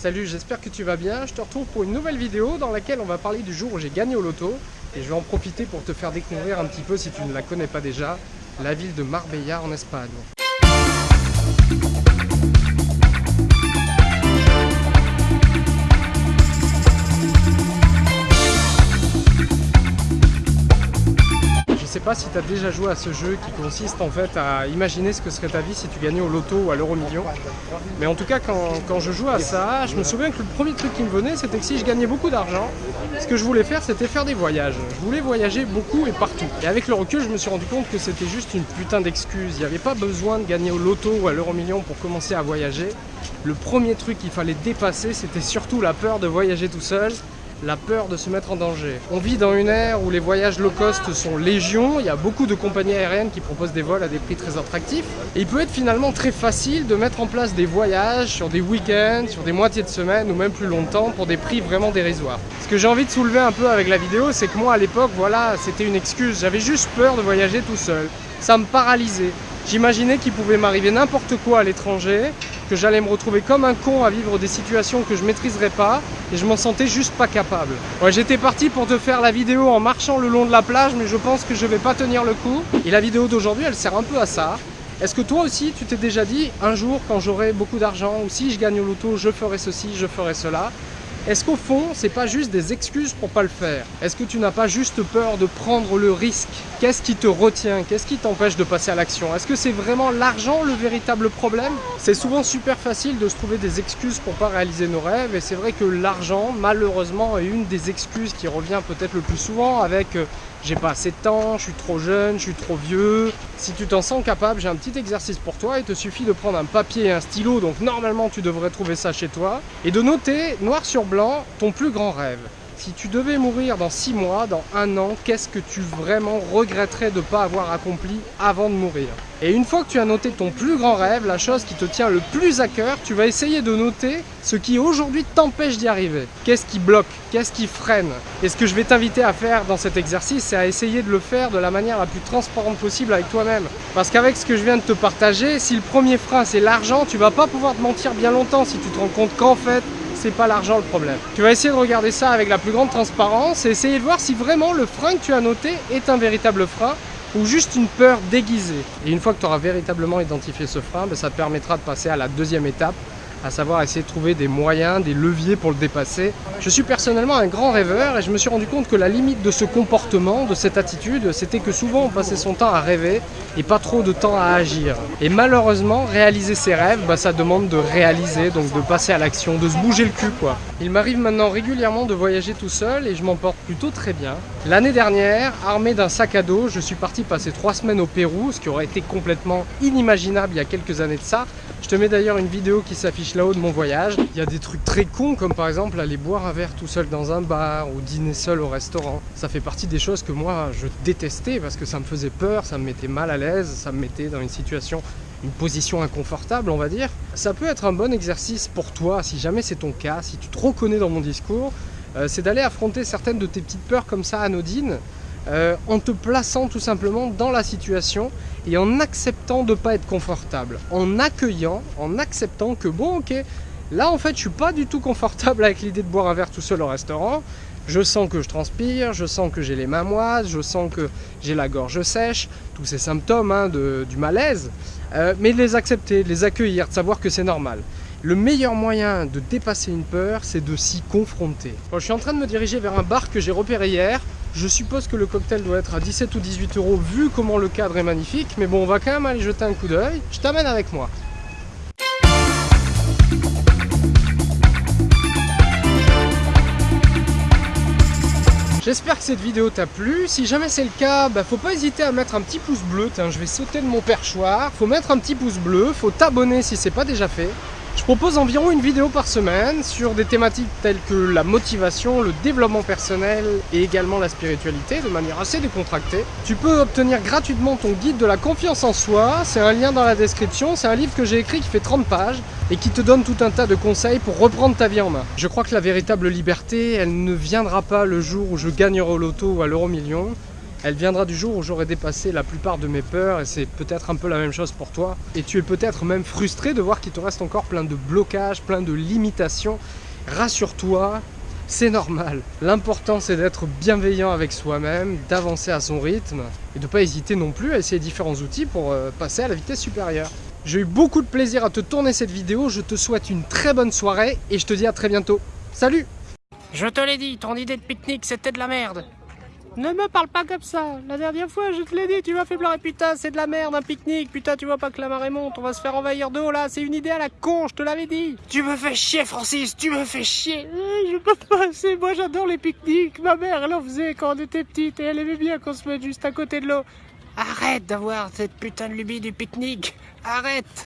Salut, j'espère que tu vas bien. Je te retrouve pour une nouvelle vidéo dans laquelle on va parler du jour où j'ai gagné au loto. Et je vais en profiter pour te faire découvrir un petit peu, si tu ne la connais pas déjà, la ville de Marbella en Espagne. Sais pas si tu as déjà joué à ce jeu qui consiste en fait à imaginer ce que serait ta vie si tu gagnais au loto ou à l'euro million. Mais en tout cas, quand, je jouais à ça, je me souviens que le premier truc qui me venait, c'était que si je gagnais beaucoup d'argent, ce que je voulais faire, c'était faire des voyages. Je voulais voyager beaucoup et partout. Et avec le recul, je me suis rendu compte que c'était juste une putain d'excuse. Il n'y avait pas besoin de gagner au loto ou à l'euro million pour commencer à voyager. Le premier truc qu'il fallait dépasser, c'était surtout la peur de voyager tout seul la peur de se mettre en danger. On vit dans une ère où les voyages low cost sont légion, il y a beaucoup de compagnies aériennes qui proposent des vols à des prix très attractifs, et il peut être finalement très facile de mettre en place des voyages sur des week-ends, sur des moitiés de semaine ou même plus longtemps pour des prix vraiment dérisoires. Ce que j'ai envie de soulever un peu avec la vidéo, c'est que moi à l'époque, voilà, c'était une excuse, j'avais juste peur de voyager tout seul. Ça me paralysait. J'imaginais qu'il pouvait m'arriver n'importe quoi à l'étranger, que j'allais me retrouver comme un con à vivre des situations que je maîtriserais pas et je m'en sentais juste pas capable. Ouais, j'étais parti pour te faire la vidéo en marchant le long de la plage mais je pense que je vais pas tenir le coup. Et la vidéo d'aujourd'hui elle sert un peu à ça. Est-ce que toi aussi tu t'es déjà dit un jour quand j'aurai beaucoup d'argent ou si je gagne au loto je ferai ceci, je ferai cela? Est-ce qu'au fond, c'est pas juste des excuses pour pas le faire? Est-ce que tu n'as pas juste peur de prendre le risque? Qu'est-ce qui te retient? Qu'est-ce qui t'empêche de passer à l'action? Est-ce que c'est vraiment l'argent le véritable problème? C'est souvent super facile de se trouver des excuses pour pas réaliser nos rêves et c'est vrai que l'argent, malheureusement, est une des excuses qui revient peut-être le plus souvent avec euh, j'ai pas assez de temps, je suis trop jeune, je suis trop vieux. Si tu t'en sens capable, j'ai un petit exercice pour toi. Il te suffit de prendre un papier et un stylo, donc normalement tu devrais trouver ça chez toi, et de noter noir sur blanc ton plus grand rêve. Si tu devais mourir dans 6 mois, dans un an, qu'est-ce que tu vraiment regretterais de ne pas avoir accompli avant de mourir Et une fois que tu as noté ton plus grand rêve, la chose qui te tient le plus à cœur, tu vas essayer de noter ce qui aujourd'hui t'empêche d'y arriver. Qu'est-ce qui bloque? Qu'est-ce qui freine? Et ce que je vais t'inviter à faire dans cet exercice, c'est à essayer de le faire de la manière la plus transparente possible avec toi-même. Parce qu'avec ce que je viens de te partager, si le premier frein c'est l'argent, tu vas pas pouvoir te mentir bien longtemps si tu te rends compte qu'en fait, c'est pas l'argent le problème. Tu vas essayer de regarder ça avec la plus grande transparence et essayer de voir si vraiment le frein que tu as noté est un véritable frein ou juste une peur déguisée. Et une fois que tu auras véritablement identifié ce frein, ben, ça te permettra de passer à la deuxième étape à savoir essayer de trouver des moyens, des leviers pour le dépasser. Je suis personnellement un grand rêveur et je me suis rendu compte que la limite de ce comportement, de cette attitude, c'était que souvent on passait son temps à rêver et pas trop de temps à agir. Et malheureusement, réaliser ses rêves, bah, ça demande de réaliser, donc de passer à l'action, de se bouger le cul quoi. Il m'arrive maintenant régulièrement de voyager tout seul et je m'en porte plutôt très bien. L'année dernière, armé d'un sac à dos, je suis parti passer trois semaines au Pérou, ce qui aurait été complètement inimaginable il y a quelques années de ça. Je te mets d'ailleurs une vidéo qui s'affiche là-haut de mon voyage. Il y a des trucs très cons comme par exemple aller boire un verre tout seul dans un bar ou dîner seul au restaurant. Ça fait partie des choses que moi je détestais parce que ça me faisait peur, ça me mettait mal à l'aise, ça me mettait dans une situation une position inconfortable, on va dire. Ça peut être un bon exercice pour toi, si jamais c'est ton cas, si tu te reconnais dans mon discours, c'est d'aller affronter certaines de tes petites peurs comme ça anodines, euh, en te plaçant tout simplement dans la situation et en acceptant de ne pas être confortable, en accueillant, en acceptant que bon ok, là en fait je suis pas du tout confortable avec l'idée de boire un verre tout seul au restaurant, je sens que je transpire, je sens que j'ai les mains je sens que j'ai la gorge sèche, tous ces symptômes hein, du malaise, euh, mais de les accepter, de les accueillir, de savoir que c'est normal. Le meilleur moyen de dépasser une peur, c'est de s'y confronter. je suis en train de me diriger vers un bar que j'ai repéré hier. Je suppose que le cocktail doit être à 17 ou 18 euros vu comment le cadre est magnifique. Mais bon, on va quand même aller jeter un coup d'œil. Je t'amène avec moi. J'espère que cette vidéo t'a plu. Si jamais c'est le cas, bah, faut pas hésiter à mettre un petit pouce bleu. je vais sauter de mon perchoir. Faut mettre un petit pouce bleu. Faut t'abonner si c'est pas déjà fait. Je propose environ une vidéo par semaine sur des thématiques telles que la motivation, le développement personnel et également la spiritualité de manière assez décontractée. Tu peux obtenir gratuitement ton guide de la confiance en soi, c'est un lien dans la description, c'est un livre que j'ai écrit qui fait 30 pages et qui te donne tout un tas de conseils pour reprendre ta vie en main. Je crois que la véritable liberté, elle ne viendra pas le jour où je gagnerai au loto ou à l'euro million, Elle viendra du jour où j'aurai dépassé la plupart de mes peurs et c'est peut-être un peu la même chose pour toi. Et tu es peut-être même frustré de voir qu'il te reste encore plein de blocages, plein de limitations. Rassure-toi, c'est normal. L'important c'est d'être bienveillant avec soi-même, d'avancer à son rythme et de ne pas hésiter non plus à essayer différents outils pour euh, passer à la vitesse supérieure. J'ai eu beaucoup de plaisir à te tourner cette vidéo, je te souhaite une très bonne soirée et je te dis à très bientôt. Salut Je te l'ai dit, ton idée de pique-nique c'était de la merde. Ne me parle pas comme ça. La dernière fois, je te l'ai dit, tu m'as fait pleurer. Putain, c'est de la merde, un pique-nique. Putain, tu vois pas que la marée monte, on va se faire envahir d'eau là. C'est une idée à la con, je te l'avais dit. Tu me fais chier, Francis, tu me fais chier. Je peux pas, c'est moi j'adore les pique-niques. Ma mère, elle en faisait quand on était petite et elle aimait bien qu'on se mette juste à côté de l'eau. Arrête d'avoir cette putain de lubie du pique-nique. Arrête